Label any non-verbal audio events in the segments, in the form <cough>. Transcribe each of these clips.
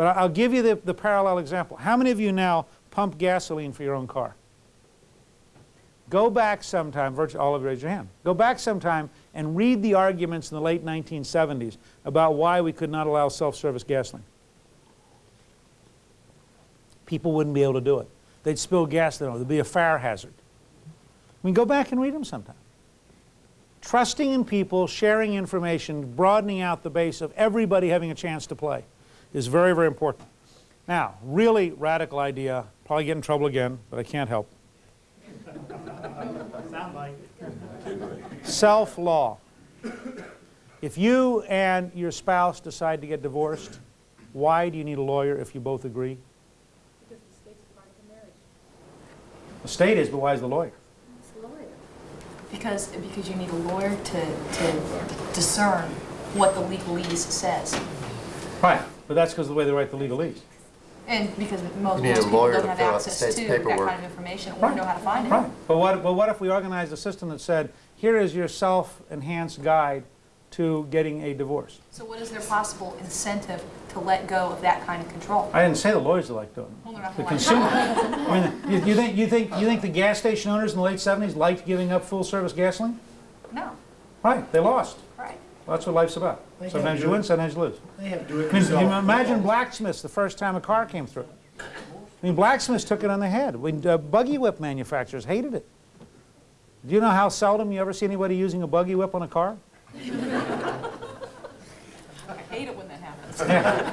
But I'll give you the, the parallel example. How many of you now pump gasoline for your own car? Go back sometime, virtually all of you raise your hand. Go back sometime and read the arguments in the late 1970s about why we could not allow self-service gasoline. People wouldn't be able to do it. They'd spill gasoline, there'd be a fire hazard. I mean, go back and read them sometime. Trusting in people, sharing information, broadening out the base of everybody having a chance to play is very, very important. Now, really radical idea, probably get in trouble again, but I can't help. <laughs> Sound like Self-law. If you and your spouse decide to get divorced, why do you need a lawyer if you both agree? Because the state's part of the marriage. The state is, but why is the lawyer? It's the lawyer. Because, because you need a lawyer to, to discern what the legalese says. Right, but that's because of the way they write the legalese. And because most, most people don't to have fill out the access state's to that kind of information or know how to find it. Right, but what, but what if we organized a system that said, here is your self-enhanced guide to getting a divorce? So what is their possible incentive to let go of that kind of control? I didn't say the lawyers are like doing Well, it. The consumer, <laughs> I mean, you, you think, you think, you think the gas station owners in the late 70s liked giving up full-service gasoline? No, Right, they lost. Right. Well, that's what life's about. They Sometimes you win, sometimes you lose. They have to do it I mean, you themselves. imagine blacksmiths the first time a car came through. I mean, blacksmiths took it on the head. When uh, buggy whip manufacturers hated it. Do you know how seldom you ever see anybody using a buggy whip on a car? I hate it when that happens. I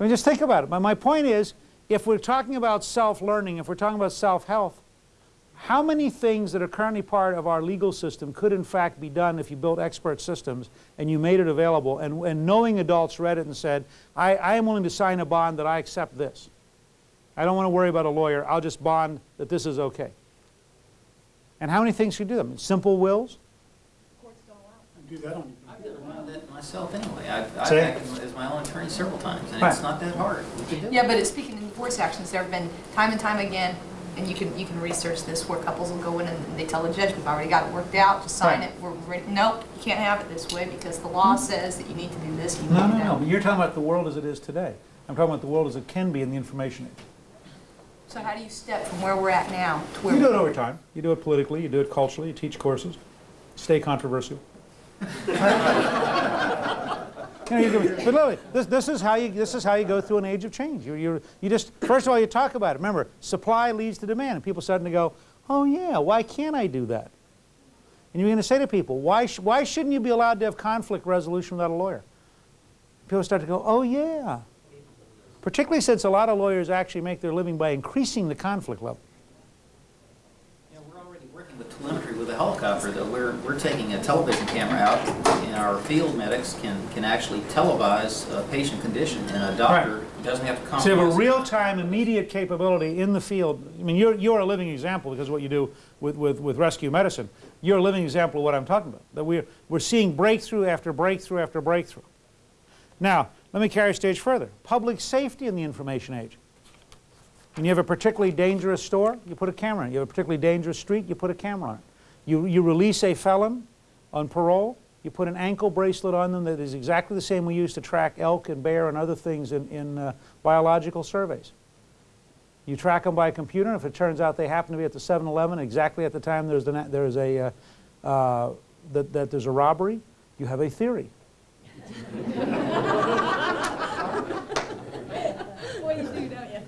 mean, just think about it. My, my point is, if we're talking about self-learning, if we're talking about self-health, how many things that are currently part of our legal system could in fact be done if you built expert systems and you made it available and, and knowing adults read it and said, I, I am willing to sign a bond that I accept this. I don't want to worry about a lawyer. I'll just bond that this is okay. And how many things could you do them? Simple wills? Courts don't allow it. Do that on I've done a lot of that myself anyway. I've, I've acted as my own attorney several times, and Right. it's not that hard. We it. Yeah, but it's speaking in divorce actions, there have been time and time again, and you can, you can research this, where couples will go in and they tell the judge, we've already got it worked out, just sign Right. it, we're ready. Nope, you can't have it this way because the law hmm. says that you need to do this, you No, no, no. But you're talking about the world as it is today. I'm talking about the world as it can be in the information age. So how do you step from where we're at now to where? You do it over time. You do it politically, you do it culturally, you teach courses. Stay controversial. <laughs> You know, you but literally, this, this, is how you, this is how you go through an age of change. You, you, you just, first of all, you talk about it. Remember, supply leads to demand. And people to go, oh yeah, why can't I do that? And you're going to say to people, why, sh why shouldn't you be allowed to have conflict resolution without a lawyer? People start to go, oh yeah. Particularly since a lot of lawyers actually make their living by increasing the conflict level. Yeah, we're already working with a helicopter, though. We're, we're taking a television camera out, and our field medics can, can actually televise a patient condition, and a doctor doesn't have to come. So you have a real-time, immediate capability in the field. I mean, you're, you're a living example because of what you do with, with, with rescue medicine. You're a living example of what I'm talking about. That we're, we're seeing breakthrough after breakthrough after breakthrough. Now, let me carry a stage further. Public safety in the information age. When you have a particularly dangerous store, you put a camera on it. You have a particularly dangerous street, you put a camera on it. You, you release a felon on parole, you put an ankle bracelet on them that is exactly the same we use to track elk and bear and other things in, in uh, biological surveys. You track them by computer, and if it turns out they happen to be at the 7-Eleven exactly at the time there's, the, there's a, uh, uh, that, that there's a robbery, you have a theory. Boy, you do, don't you?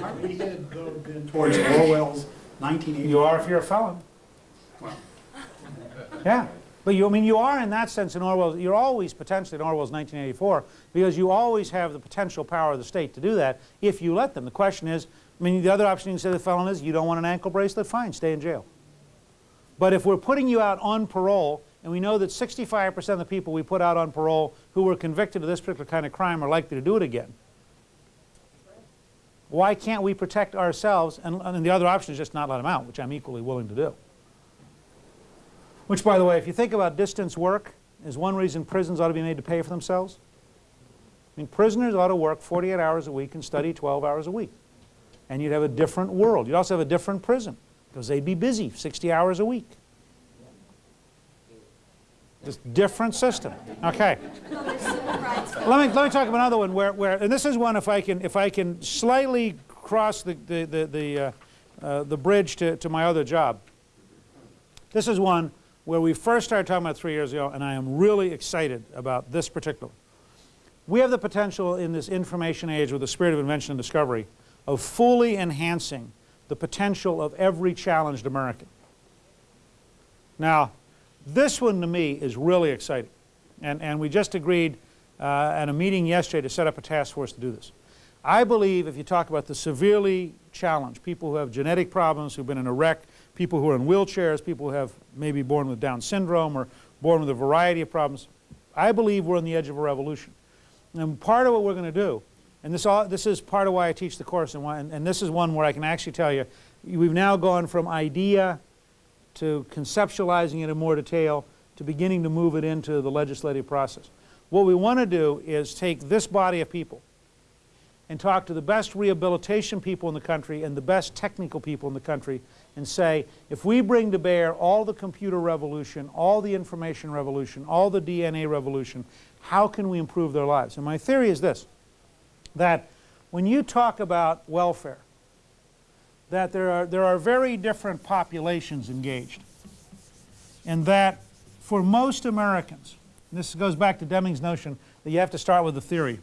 Aren't we headed though then towards Orwell's 1980? You are if you're a felon. Well, Yeah, but you, I mean, you are in that sense in Orwell, you're always potentially in Orwell's 1984 because you always have the potential power of the state to do that if you let them. The question is, I mean, the other option you can say to the felon is, you don't want an ankle bracelet, fine, stay in jail. But if we're putting you out on parole, and we know that 65% of the people we put out on parole who were convicted of this particular kind of crime are likely to do it again, why can't we protect ourselves? And, and the other option is just not let them out, which I'm equally willing to do. Which, by the way, if you think about distance work, is one reason prisons ought to be made to pay for themselves. I mean, prisoners ought to work 48 hours a week and study 12 hours a week. And you'd have a different world. You'd also have a different prison because they'd be busy 60 hours a week. This different system. Okay. Let me, let me talk about another one where, where, and this is one if I can, if I can slightly cross the, the, the, the, uh, uh, the bridge to, to my other job. This is one where we first started talking about three years ago, and I am really excited about this particular. We have the potential in this information age with the spirit of invention and discovery of fully enhancing the potential of every challenged American. Now, this one to me is really exciting. And, and we just agreed uh, at a meeting yesterday to set up a task force to do this. I believe if you talk about the severely challenged, people who have genetic problems, who've been in a wreck, people who are in wheelchairs, people who have maybe born with Down syndrome or born with a variety of problems, I believe we're on the edge of a revolution. And part of what we're going to do, and this, all, this is part of why I teach the course, and, why, and, and this is one where I can actually tell you, we've now gone from idea to conceptualizing it in more detail to beginning to move it into the legislative process. What we want to do is take this body of people and talk to the best rehabilitation people in the country and the best technical people in the country and say, if we bring to bear all the computer revolution, all the information revolution, all the DNA revolution, how can we improve their lives? And my theory is this, that when you talk about welfare, that there are, there are very different populations engaged. And that for most Americans, this goes back to Deming's notion that you have to start with the theory,